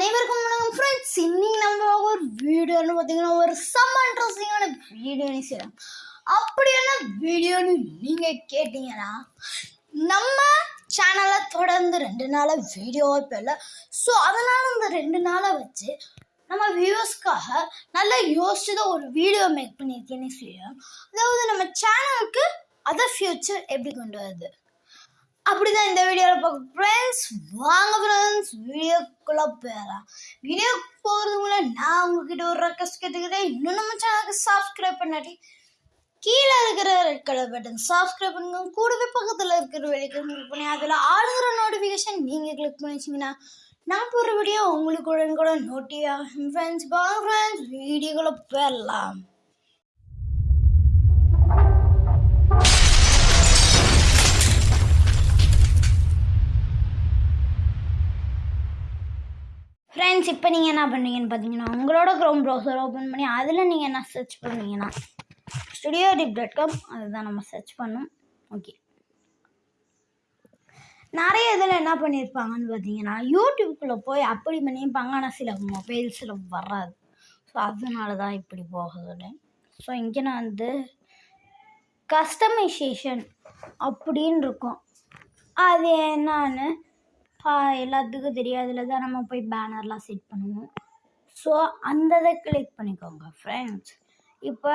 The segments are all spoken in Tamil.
அனைவருக்கும் வணக்கம் ஃப்ரெண்ட்ஸ் இன்னைக்கு நம்ம ஒரு வீடியோன்னு பார்த்தீங்கன்னா ஒரு செம்ம இன்ட்ரெஸ்டிங்கான வீடியோன்னு செய்யலாம் அப்படி என்ன வீடியோன்னு நீங்கள் கேட்டீங்கன்னா நம்ம சேனலை தொடர்ந்து ரெண்டு நாளாக வீடியோவாக போயிடல ஸோ அதனால் இந்த ரெண்டு நாளை வச்சு நம்ம வியூவர்ஸ்க்காக நல்லா யோசிச்சு தான் ஒரு வீடியோ மேக் பண்ணியிருக்கேன்னு சொல்லலாம். அதாவது நம்ம சேனலுக்கு அதர் ஃப்யூச்சர் எப்படி கொண்டு வருது? அப்படிதான் இந்த வீடியோவில் பார்க்க ஃப்ரெண்ட்ஸ் வாங்க ஃப்ரெண்ட்ஸ் வீடியோக்குள்ளே போயிடலாம். வீடியோ போகிறதுக்குள்ள நான் உங்ககிட்ட ஒரு ரெக்வஸ்ட் கேட்டுக்கிறேன். இன்னும் நம்ம சேனலுக்கு சப்ஸ்கிரைப் பண்ணாட்டி கீழே இருக்கிற ரெட் கலர் பட்டன் சப்ஸ்கிரைப் பண்ணுங்க. கூடவே பக்கத்தில் இருக்கிற வெளியே கிளிக் பண்ணி அதில் ஆளுகிற நோட்டிஃபிகேஷன் நீங்கள் கிளிக் பண்ணிச்சிங்கன்னா நான் போடுற வீடியோ உங்களுக்கு உடனே கூட நோட்டி ஆகும். ஃப்ரெண்ட்ஸ் வாங்க ஃப்ரெண்ட்ஸ் வீடியோக்குள்ளே போயிடலாம். ஃப்ரெண்ட்ஸ் இப்போ நீங்கள் என்ன பண்ணுறீங்கன்னு பார்த்தீங்கன்னா உங்களோட க்ரோம் ப்ரௌசர் ஓப்பன் பண்ணி அதில் நீங்கள் என்ன சர்ச் பண்ணுவீங்கன்னா ஸ்டுடியோ டிப் டாட் காம் அதுதான் நம்ம சர்ச் பண்ணோம். ஓகே நிறைய இதில் என்ன பண்ணியிருப்பாங்கன்னு பார்த்தீங்கன்னா யூடியூப்குள்ளே போய் அப்படி பண்ணியிருப்பாங்க ஆனால் சில மொபைல்ஸில் வராது. ஸோ அதனால தான் இப்படி போகுது ஸோ இங்கே நான் வந்து கஸ்டமைசேஷன் அப்படின்னு இருக்கும். அது என்னன்னு எல்லாத்துக்கும் தெரியாதுல தான் நம்ம போய் பேனர்லாம் செட் பண்ணுவோம். ஸோ அந்த இதை கிளிக் பண்ணிக்கோங்க ஃப்ரெண்ட்ஸ் இப்போ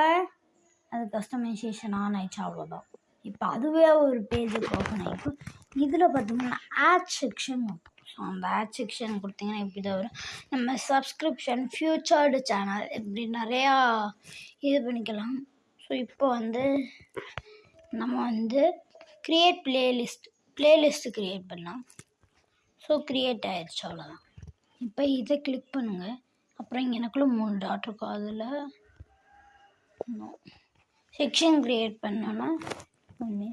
அது கஸ்டமைசேஷன் ஆன் ஆயிடுச்சு அவ்வளோதான் இப்போ அதுவே ஒரு பேஜுக்கு ஓப்பன் ஆகிருக்கும் இதில் பார்த்தீங்கன்னா ஆட் செக்ஷன் ஸோ அந்த ஆட் செக்ஷன் கொடுத்தீங்கன்னா இப்படி தான் வரும். நம்ம சப்ஸ்கிரிப்ஷன் ஃப்யூச்சர்டு சேனல் இப்படி நிறையா இது பண்ணிக்கலாம். ஸோ இப்போ வந்து நம்ம வந்து க்ரியேட் பிளேலிஸ்ட் பிளேலிஸ்ட்டு க்ரியேட் பண்ணலாம். ஸோ க்ரியேட் ஆயிடுச்சு அவ்வளோதான் இப்போ இதை கிளிக் பண்ணுங்கள் அப்புறம் எனக்குள்ளே மூணு டாட் இருக்கும் அதில் செக்ஷன் க்ரியேட் பண்ணோன்னா ஒன்று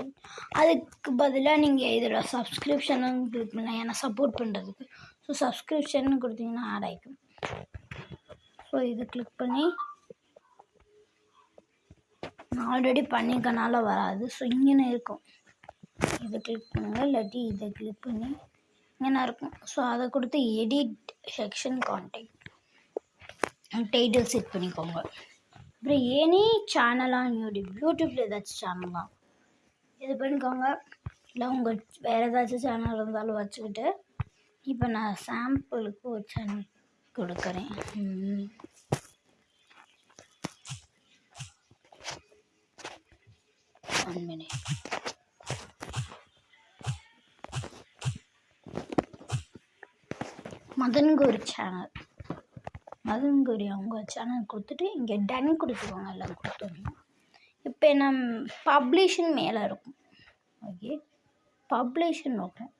அதுக்கு பதிலாக நீங்கள் இதில் சப்ஸ்கிரிப்ஷனும் கிளிக் பண்ணலாம். ஏன்னா சப்போர்ட் பண்ணுறதுக்கு ஸோ சப்ஸ்கிரிப்ஷன் கொடுத்தீங்கன்னா ஆட் ஆகிக்கும் ஸோ இதை கிளிக் பண்ணி நான் ஆல்ரெடி பண்ணிக்கனால வராது. ஸோ இங்கேன்னு இருக்கும். இதை கிளிக் பண்ணுங்கள் இல்லாட்டி இதை கிளிக் பண்ணி என்ன இருக்கும் ஸோ அதை கொடுத்து edit section contact title set பண்ணிக்கோங்க. அப்புறம் எனி சேனலாக யூடியூப் யூடியூப்பில் ஏதாச்சும் சேனலாம் இது பண்ணிக்கோங்க. இல்லை உங்கள் வேறு ஏதாச்சும் சேனல் இருந்தாலும் வச்சுக்கிட்டு இப்போ நான் சாம்பிளுக்கு ஒரு சேனல் கொடுக்குறேன். One One Madanguru channel Madanguru அவங்க சேனல் கொடுத்துட்டு இங்கே டன் கொடுத்துருவாங்க எல்லாம் கொடுத்துருவோம் இப்போ நம் பப்ளிஷன் மேலே இருக்கும். ஓகே பப்ளிஷன் இருக்கும்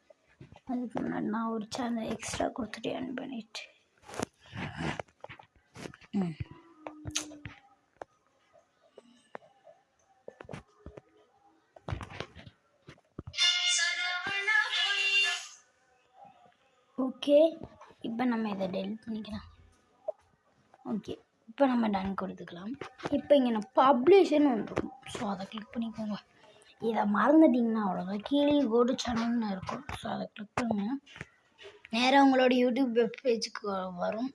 அதுக்கு முன்னாடி நான் ஒரு சேனல் எக்ஸ்ட்ரா கொடுத்துட்டு அன் பண்ணிட்டு. ம். ஓகே இப்போ நம்ம இதை டெலிட் பண்ணிக்கலாம். ஓகே இப்போ நம்ம டன் கொடுத்துக்கலாம். இப்போ இங்கே நான் பப்ளிஷன் ஒன்று இருக்கும். ஸோ அதை கிளிக் பண்ணிக்கோங்க. இதை மறந்துட்டிங்கன்னா அவ்வளோதான் கீழே கோடு சேனல்னு இருக்கும். ஸோ அதை கிளிக் பண்ணுங்க. நேராக உங்களோட யூடியூப் வெப் பேஜுக்கு வரும்.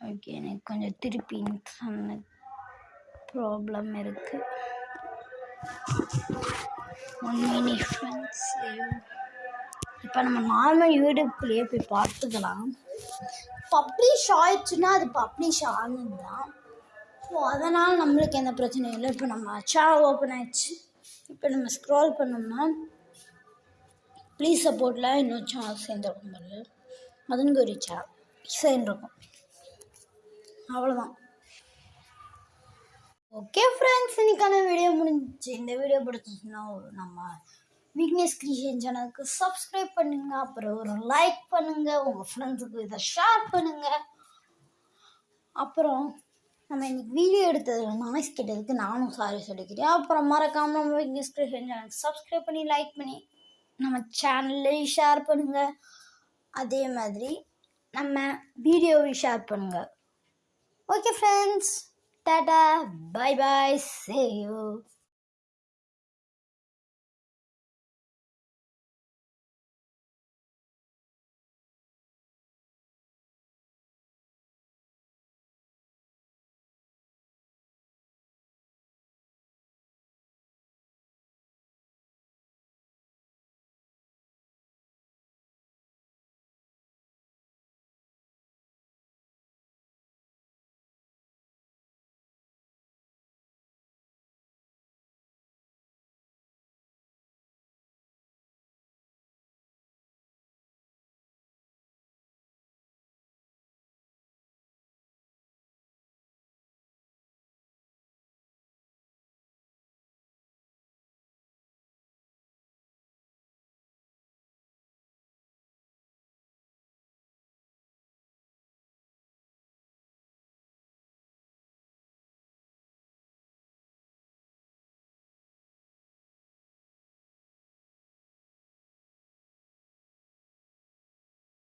ஓகே எனக்கு கொஞ்சம் திருப்பி சொன்ன ப்ராப்ளம் இருக்குது ஒன் மினிட் ஃப்ரெண்ட்ஸ் இப்போ நம்ம நார்மல் யூடியூப்லேயே போய் பார்த்துக்கலாம். பப்ளிஷ் ஆயிடுச்சுன்னா அது பப்ளிஷ் ஆகுது தான் ஸோ அதனால் நம்மளுக்கு எந்த பிரச்சனையும் இல்லை. இப்போ நம்ம அச்சா ஓப்பன் ஆயிடுச்சு. இப்போ நம்ம ஸ்க்ரோல் பண்ணோம்னா ப்ளீஸ் சப்போர்ட்டில் இன்னும் சேனல் சேர்ந்துருக்கும் பாரு. அதுங்க ஒரு சேனல் சேர்ந்துருக்கும். அவ்வளோதான் ஓகே ஃப்ரெண்ட்ஸ் இன்னைக்கான வீடியோ முடிஞ்சிச்சு. இந்த வீடியோ பிடிச்சிச்சுன்னா நம்ம விக்னேஷ் கிரியேஷன் சேனலுக்கு சப்ஸ்கிரைப் பண்ணுங்க. அப்புறம் ஒரு லைக் பண்ணுங்க. உங்கள் ஃப்ரெண்ட்ஸுக்கு இதை ஷேர் பண்ணுங்க. அப்புறம் நம்ம இன்னைக்கு வீடியோ எடுத்ததில் நாய்ஸ் கேட்டதுக்கு நானும் சாரி சொல்லிக்கிறேன். அப்புறம் மறக்காமல் நம்ம விக்னேஷ் கிரியேஷன் சேனலுக்கு சப்ஸ்கிரைப் பண்ணி லைக் பண்ணி நம்ம சேனல்லையும் ஷேர் பண்ணுங்க. அதே மாதிரி நம்ம வீடியோவையும் ஷேர் பண்ணுங்க. ஓகே ஃப்ரெண்ட்ஸ் டாடா பை பாய் சே யூ